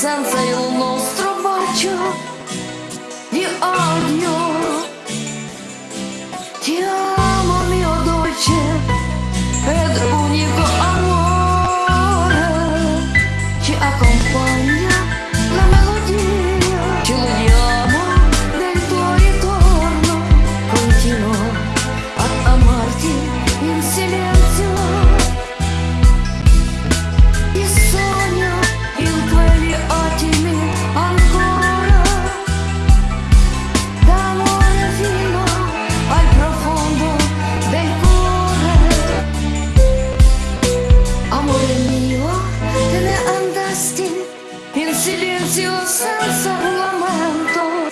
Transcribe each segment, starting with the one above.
senza il nostro bacio di odio. Ti amo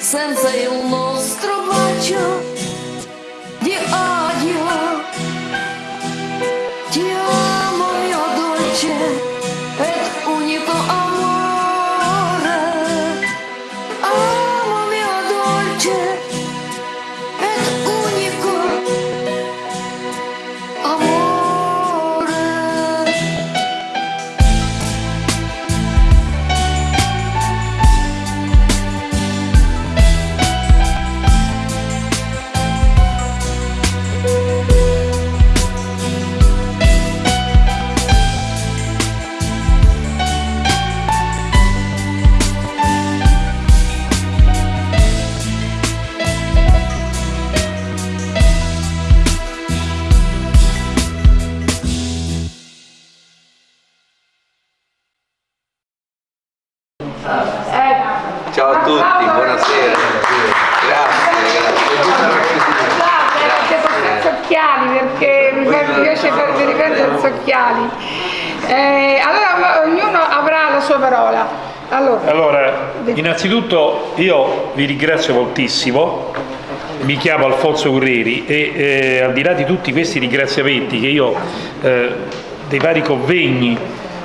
senza il nostro Allora, innanzitutto io vi ringrazio moltissimo, mi chiamo Alfonso Curreri e eh, al di là di tutti questi ringraziamenti che io eh, dei vari convegni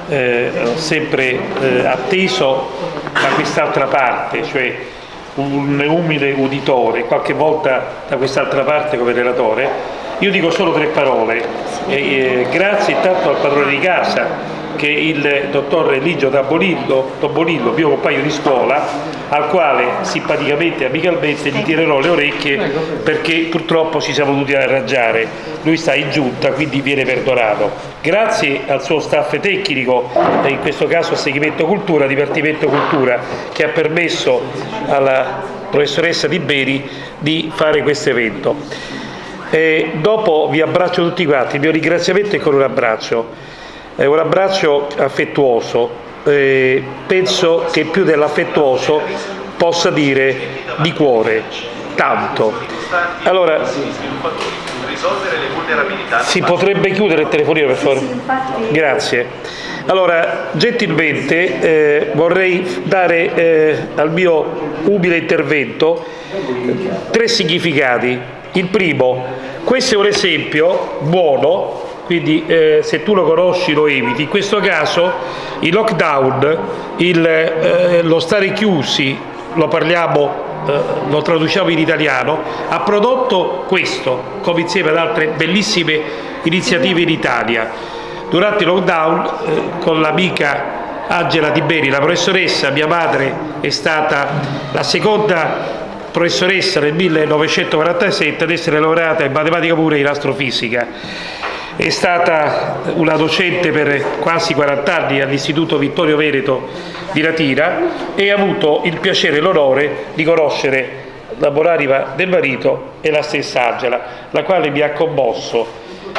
eh, ho sempre eh, atteso da quest'altra parte, cioè un umile uditore, qualche volta da quest'altra parte come relatore, io dico solo tre parole. Eh, grazie intanto al padrone di casa che il dottor Eligio Tabolillo, Tobolillo, mio compagno di scuola, al quale simpaticamente e amicalmente gli tirerò le orecchie perché purtroppo ci siamo dovuti arrangiare. Lui sta in giunta, quindi viene perdonato. Grazie al suo staff tecnico, e in questo caso Seguimento Cultura, Dipartimento Cultura, che ha permesso alla professoressa Di Beri di fare questo evento. Eh, dopo vi abbraccio tutti quanti, il mio ringraziamento è con un abbraccio, è un abbraccio affettuoso, eh, penso che più dell'affettuoso possa dire di cuore, tanto. Allora- Si potrebbe chiudere il telefonino per favore? Grazie. Allora, gentilmente eh, vorrei dare eh, al mio umile intervento tre significati. Il primo, questo è un esempio buono, quindi eh, se tu lo conosci lo eviti. In questo caso il lockdown, il, eh, lo stare chiusi, lo parliamo eh, lo traduciamo in italiano, ha prodotto questo, come insieme ad altre bellissime iniziative in Italia. Durante il lockdown, eh, con l'amica Angela Tiberi, la professoressa, mia madre è stata la seconda professoressa nel 1947 ad essere laureata in matematica pura e in astrofisica. È stata una docente per quasi 40 anni all'Istituto Vittorio Veneto di Latira e ha avuto il piacere e l'onore di conoscere la buonanima del marito e la stessa Angela, la quale mi ha commosso.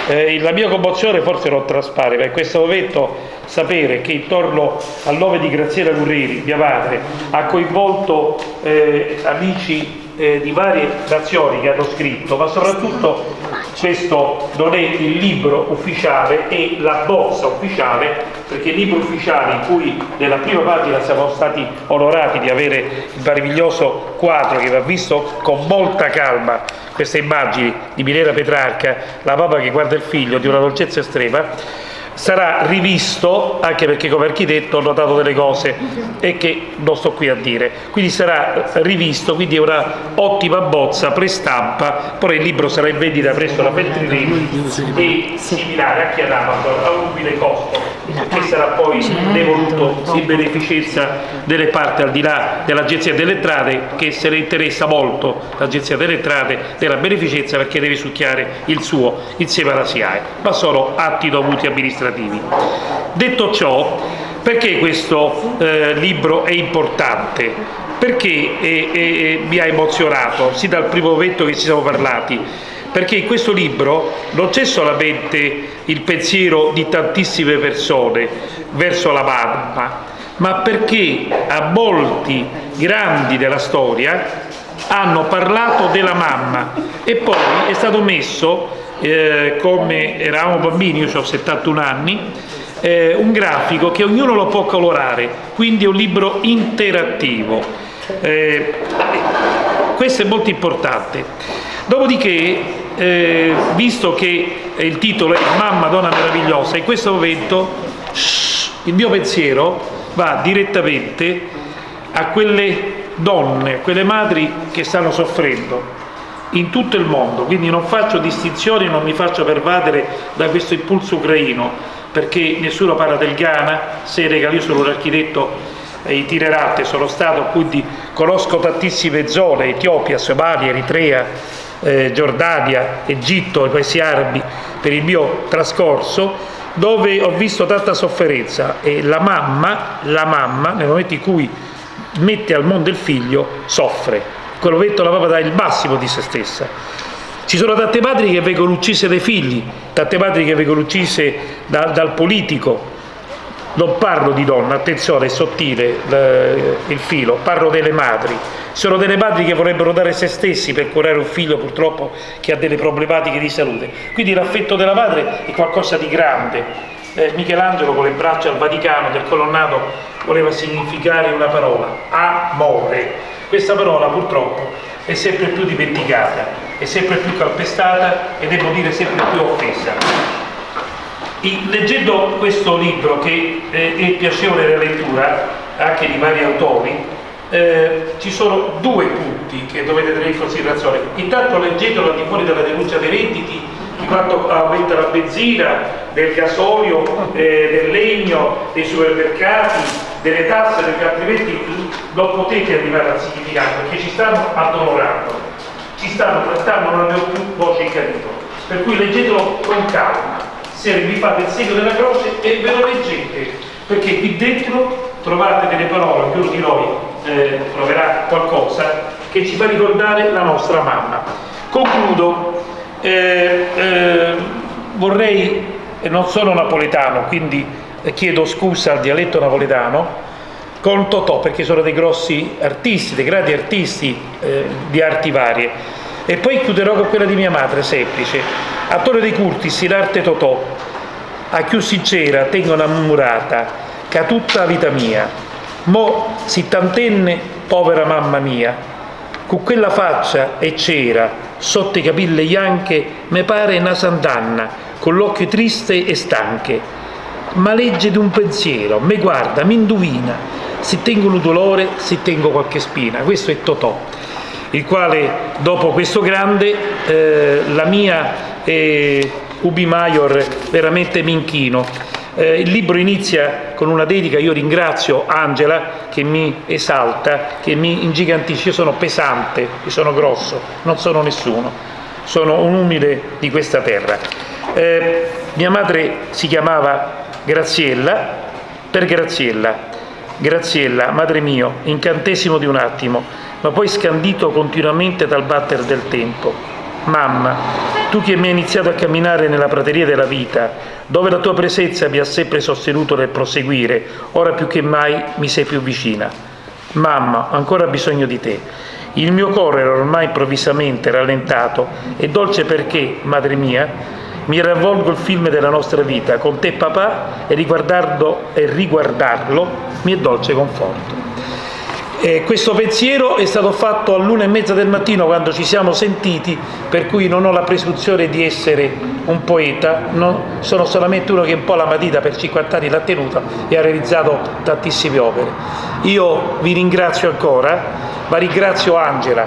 Eh, la mia commozione forse non traspare, ma in questo momento sapere che intorno al nome di Graziella Curreri, mia madre, ha coinvolto eh, amici eh, di varie nazioni che hanno scritto, ma soprattutto questo non è il libro ufficiale, è la bozza ufficiale, perché il libro ufficiale in cui nella prima pagina siamo stati onorati di avere il meraviglioso quadro che va visto con molta calma, queste immagini di Milena Petrarca, la mamma che guarda il figlio di una dolcezza estrema, sarà rivisto anche perché come architetto ho notato delle cose e che non sto qui a dire. Quindi sarà rivisto quindi è una ottima bozza prestampa. Poi il libro sarà in vendita presso la Feltrinelli e similare anche ad Amazon a un umile costo che sarà poi devoluto in beneficenza delle parti al di là dell'agenzia delle entrate che se ne interessa molto l'agenzia delle entrate della beneficenza perché deve succhiare il suo insieme alla SIAE ma sono atti dovuti amministrativi. Detto ciò perché questo eh, libro è importante? Perché eh, eh, mi ha emozionato, sin dal primo momento che ci siamo parlati, perché in questo libro non c'è solamente il pensiero di tantissime persone verso la mamma, ma perché a molti grandi della storia hanno parlato della mamma e poi è stato messo, eh, come eravamo bambini, io ho 71 anni, eh, un grafico che ognuno lo può colorare, quindi è un libro interattivo. Eh, questo è molto importante. Dopodiché, eh, visto che il titolo è Mamma, donna meravigliosa, in questo momento shh, il mio pensiero va direttamente a quelle donne, a quelle madri che stanno soffrendo in tutto il mondo, quindi non faccio distinzioni, non mi faccio pervadere da questo impulso ucraino, perché nessuno parla del Ghana, Senegal, io sono un architetto itinerante, sono stato, quindi conosco tantissime zone, Etiopia, Somalia, Eritrea, eh, Giordania, Egitto, i paesi arabi, per il mio trascorso, dove ho visto tanta sofferenza e la mamma, la mamma nel momento in cui mette al mondo il figlio, soffre. In quel momento la mamma dà il massimo di se stessa. Ci sono tante madri che vengono uccise dai figli, tante madri che vengono uccise da, dal politico. Non parlo di donna, attenzione, è sottile eh, il filo, parlo delle madri. Sono delle madri che vorrebbero dare se stessi per curare un figlio purtroppo che ha delle problematiche di salute. Quindi l'affetto della madre è qualcosa di grande. Eh, Michelangelo con le braccia al Vaticano del colonnato voleva significare una parola, amore. Questa parola purtroppo è sempre più dimenticata, è sempre più calpestata e devo dire sempre più offesa. Leggendo questo libro che eh, è piacevole la lettura anche di vari autori, eh, ci sono due punti che dovete tenere in considerazione. Intanto leggetelo al di fuori della denuncia dei redditi di quanto aumenta la benzina, del gasolio, eh, del legno, dei supermercati, delle tasse, perché altrimenti non potete arrivare al significato, perché ci stanno addolorando, ci stanno trattando, non abbiamo più voce in capitolo. Per cui leggetelo con calma, se vi fate il segno della croce e ve lo leggete, perché qui dentro trovate delle parole, ognuno di noi eh, troverà qualcosa che ci fa ricordare la nostra mamma. Concludo, eh, eh, vorrei, non sono napoletano, quindi chiedo scusa al dialetto napoletano, con Totò, perché sono dei grossi artisti, dei grandi artisti eh, di arti varie. E poi chiuderò con quella di mia madre, semplice. A Torre dei Curtis, l'arte Totò, a più sincera tengo una murata, che tutta la vita mia. Mo si tantenne, povera mamma mia, con quella faccia e cera, sotto i capelli bianche, me pare una sandanna, con l'occhio triste e stanche. Ma legge di un pensiero, me guarda, mi indovina, se tengo un dolore, se tengo qualche spina. Questo è Totò, il quale dopo questo grande, eh, la mia eh, Ubi Maior veramente mi inchino. Eh, il libro inizia con una dedica, io ringrazio Angela che mi esalta, che mi ingigantisce, io sono pesante, io sono grosso, non sono nessuno, sono un umile di questa terra. Eh, mia madre si chiamava Graziella, per Graziella, Graziella, madre mio, incantesimo di un attimo, ma poi scandito continuamente dal batter del tempo. Mamma, tu che mi hai iniziato a camminare nella prateria della vita, dove la tua presenza mi ha sempre sostenuto nel proseguire, ora più che mai mi sei più vicina. Mamma, ho ancora bisogno di te. Il mio cuore era ormai improvvisamente rallentato e dolce perché, madre mia, mi ravvolgo il film della nostra vita con te papà e e riguardarlo mi è dolce conforto. E questo pensiero è stato fatto all'una e mezza del mattino quando ci siamo sentiti, per cui non ho la presunzione di essere un poeta, no, sono solamente uno che un po' la matita per 50 anni l'ha tenuta e ha realizzato tantissime opere. Io vi ringrazio ancora, ma ringrazio Angela,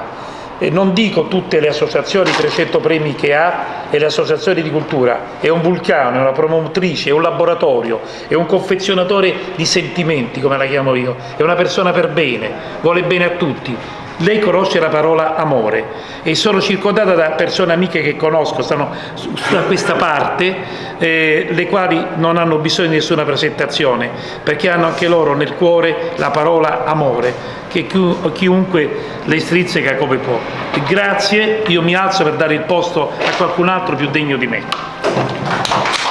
non dico tutte le associazioni, i 300 premi che ha e le associazioni di cultura, è un vulcano, è una promotrice, è un laboratorio, è un confezionatore di sentimenti, come la chiamo io, è una persona per bene, vuole bene a tutti. Lei conosce la parola amore e sono circondata da persone amiche che conosco, stanno da questa parte, eh, le quali non hanno bisogno di nessuna presentazione, perché hanno anche loro nel cuore la parola amore, che chiunque le strizzica come può. Grazie, io mi alzo per dare il posto a qualcun altro più degno di me.